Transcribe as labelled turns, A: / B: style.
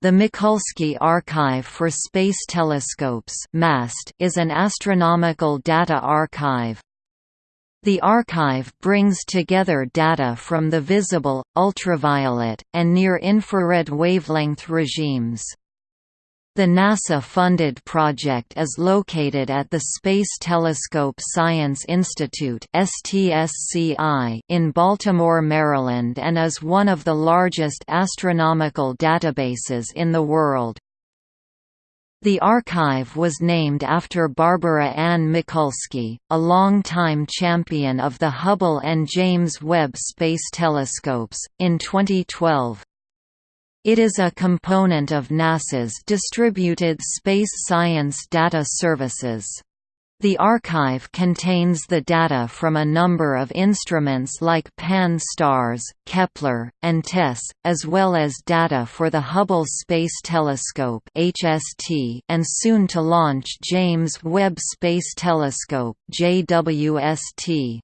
A: The Mikulski Archive for Space Telescopes is an astronomical data archive. The archive brings together data from the visible, ultraviolet, and near-infrared wavelength regimes. The NASA-funded project is located at the Space Telescope Science Institute in Baltimore, Maryland and is one of the largest astronomical databases in the world. The archive was named after Barbara Ann Mikulski, a long-time champion of the Hubble and James Webb Space Telescopes, in 2012. It is a component of NASA's Distributed Space Science Data Services. The archive contains the data from a number of instruments like Pan-STARRS, Kepler, and TESS, as well as data for the Hubble Space Telescope (HST) and soon to launch James Webb Space Telescope (JWST).